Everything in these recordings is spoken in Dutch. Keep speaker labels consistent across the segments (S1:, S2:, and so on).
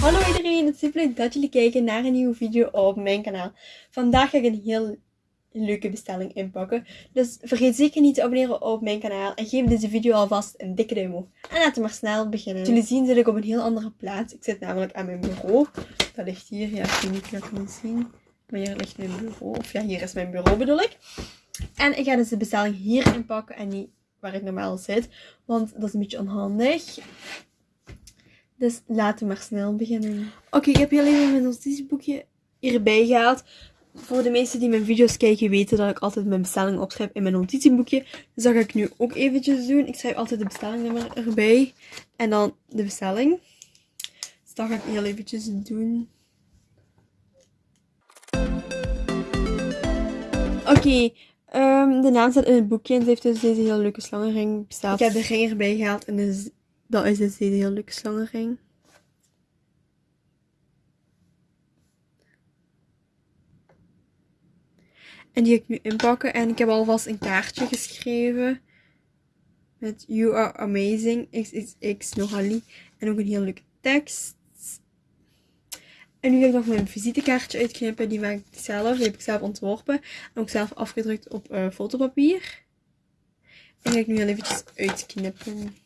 S1: Hallo iedereen, het is super leuk dat jullie kijken naar een nieuwe video op mijn kanaal. Vandaag ga ik een heel leuke bestelling inpakken. Dus vergeet zeker niet te abonneren op mijn kanaal en geef deze video alvast een dikke duim omhoog. En laten we maar snel beginnen. Jullie zien zit ik op een heel andere plaats. Ik zit namelijk aan mijn bureau. Dat ligt hier, ja ik weet niet of je dat kan zien. Maar hier ligt mijn bureau, of ja hier is mijn bureau bedoel ik. En ik ga dus de bestelling hier inpakken en niet waar ik normaal zit. Want dat is een beetje onhandig. Dus laten we maar snel beginnen. Oké, ik heb hier alleen mijn notitieboekje hierbij gehaald. Voor de meesten die mijn video's kijken weten dat ik altijd mijn bestelling opschrijf in mijn notitieboekje. Dus dat ga ik nu ook eventjes doen. Ik schrijf altijd de bestellingnummer erbij. En dan de bestelling. Dus dat ga ik heel eventjes doen. Oké, ehm, de naam staat in het boekje en ze heeft dus deze hele leuke slangenring besteld. Ik heb de ring erbij gehaald en dus dat is dus deze hele leuke slangenring. En die ga ik nu inpakken. En ik heb alvast een kaartje geschreven. Met You are amazing. XXX Nogali. En ook een heel leuke tekst. En nu ga ik nog mijn visitekaartje uitknippen. Die maak ik zelf. Die heb ik zelf ontworpen. En ook zelf afgedrukt op uh, fotopapier. En die ga ik nu heel eventjes uitknippen.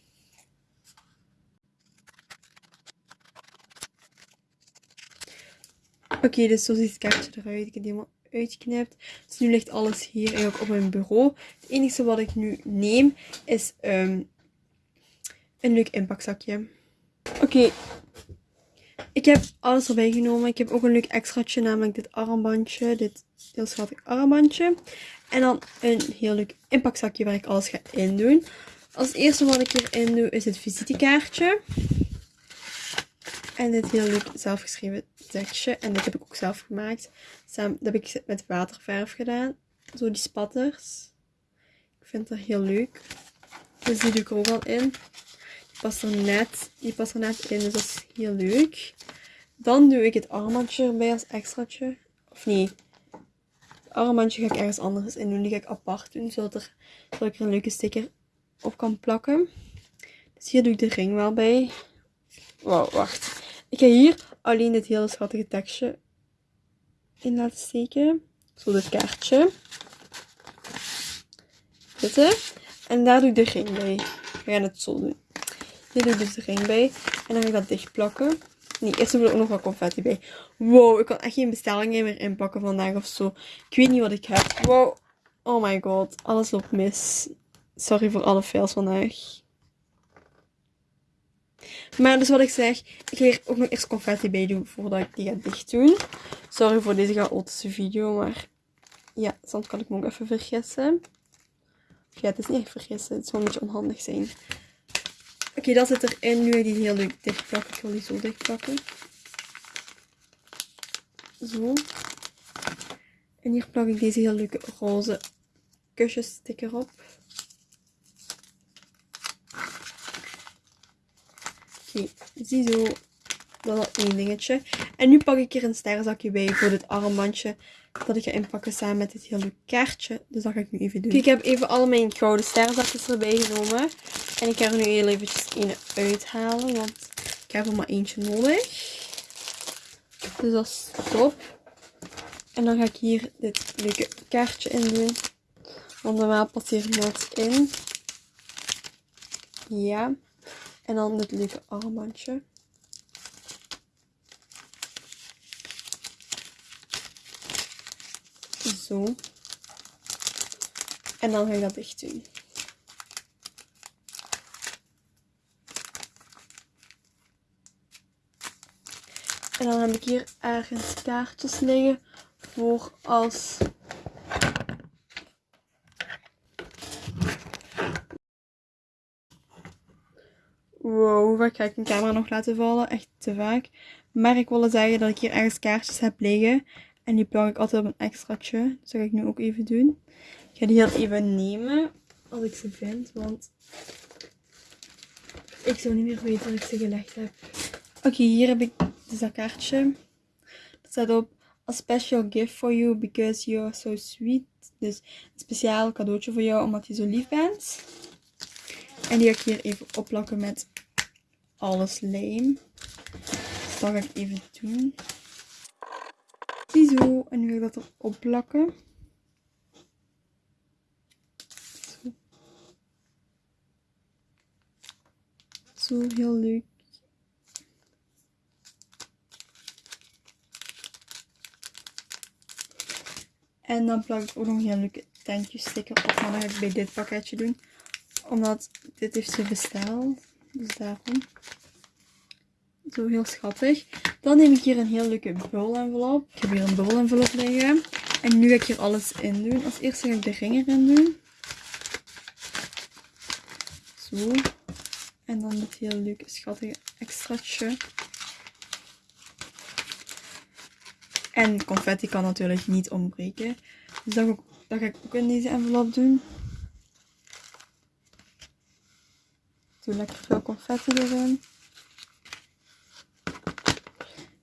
S1: Oké, dus zo ziet het kaartje eruit. Ik heb die helemaal uitgeknipt. Dus nu ligt alles hier eigenlijk op mijn bureau. Het enige wat ik nu neem is um, een leuk inpakzakje. Oké, ik heb alles erbij genomen. Ik heb ook een leuk extraatje, namelijk dit armbandje. Dit heel schattig armbandje. En dan een heel leuk inpakzakje waar ik alles ga in doen. Als eerste wat ik hierin doe is het visitekaartje. En dit heel leuk zelfgeschreven tekstje. En dit heb ik ook zelf gemaakt. Dat heb ik met waterverf gedaan. Zo die spatters. Ik vind dat heel leuk. Dus die doe ik er ook al in. Die past er net, die past er net in, dus dat is heel leuk. Dan doe ik het armbandje erbij als extraatje. Of nee, het armbandje ga ik ergens anders in doen. Die ga ik apart doen, zodat, er, zodat ik er een leuke sticker op kan plakken. Dus hier doe ik de ring wel bij. Wauw, wacht. Ik ga hier alleen dit hele schattige tekstje in laten steken. Zo dit kaartje. Zitten. En daar doe ik de ring bij. We gaan het zo doen. Hier doe ik dus de ring bij. En dan ga ik dat dicht plakken. Nee, eerst doe ik ook nog wat confetti bij. Wow, ik kan echt geen bestellingen meer inpakken vandaag of zo. Ik weet niet wat ik heb. Wow. Oh my god. Alles loopt mis. Sorry voor alle fails vandaag. Maar dus wat ik zeg, ik ga hier ook nog eerst confetti bij doen voordat ik die ga dicht doen. Sorry voor deze chaotische video, maar ja, soms kan ik me ook even vergissen. Ja, het is niet echt vergissen, het gewoon een beetje onhandig zijn. Oké, dat zit erin. Nu ga ik die heel leuk dichtplakken. Ik wil die zo dichtplakken. Zo. En hier plak ik deze heel leuke roze kusjessticker op. Oké, ziezo. Dat was één dingetje. En nu pak ik hier een sterrenzakje bij voor dit armbandje. Dat ik ga inpakken samen met dit hele kaartje. Dus dat ga ik nu even doen. ik heb even al mijn gouden sterrenzakjes erbij genomen. En ik ga er nu heel eventjes een uithalen. Want ik heb er maar eentje nodig. Dus dat is top. En dan ga ik hier dit leuke kaartje in doen. Want normaal past hier nooit in. Ja. En dan dit leuke armbandje. Zo. En dan ga ik dat dicht doen. En dan heb ik hier ergens kaartjes liggen voor als Wow, hoe vaak ga ik een camera nog laten vallen? Echt te vaak. Maar ik wilde zeggen dat ik hier ergens kaartjes heb liggen. En die plak ik altijd op een extraatje. Dus dat ga ik nu ook even doen. Ik ga die heel even nemen. Als ik ze vind. Want ik zou niet meer weten dat ik ze gelegd heb. Oké, hier heb ik dus dat kaartje. Dat staat op. A special gift for you because you are so sweet. Dus een speciaal cadeautje voor jou omdat je zo lief bent. En die ga ik hier even opplakken met alles lijm. dat ga ik even doen. Ziezo. En nu ga ik dat erop plakken. Zo. Heel leuk. En dan plak ik ook nog een leuke tentjesticker op. Maar dat ga ik bij dit pakketje doen. Omdat dit heeft ze besteld. Dus daarom. Zo heel schattig. Dan neem ik hier een heel leuke envelop. Ik heb hier een envelop liggen. En nu ga ik hier alles in doen. Als eerste ga ik de ring erin doen. Zo. En dan dit heel leuke schattige extraatje. En confetti kan natuurlijk niet ontbreken. Dus dat ga ik ook in deze envelop doen. Doe lekker veel confetti erin.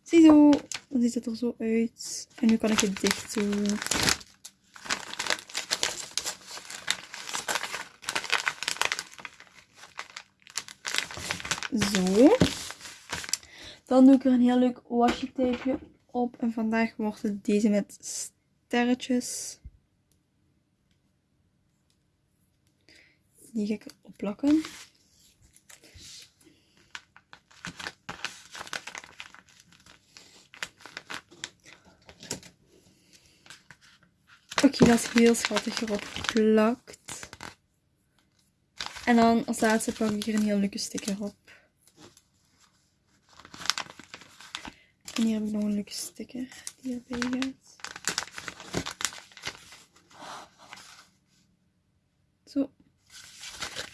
S1: Ziezo, dan ziet het er zo uit. En nu kan ik het dicht doen. Zo. Dan doe ik er een heel leuk washi tapeje op. En vandaag wordt het deze met sterretjes. Die ga ik erop plakken. Dat is heel schattig erop geplakt. En dan als laatste plak ik hier een heel leuke sticker op. En hier heb ik nog een leuke sticker die erbij gaat. Zo.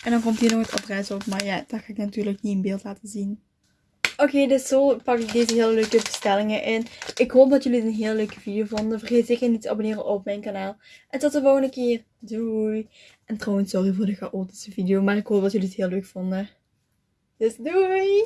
S1: En dan komt hier nog het adres op, maar ja, dat ga ik natuurlijk niet in beeld laten zien. Oké, dus zo pak ik deze hele leuke bestellingen in. Ik hoop dat jullie het een heel leuke video vonden. Vergeet zeker niet te abonneren op mijn kanaal. En tot de volgende keer. Doei. En trouwens, sorry voor de chaotische video. Maar ik hoop dat jullie het heel leuk vonden. Dus doei.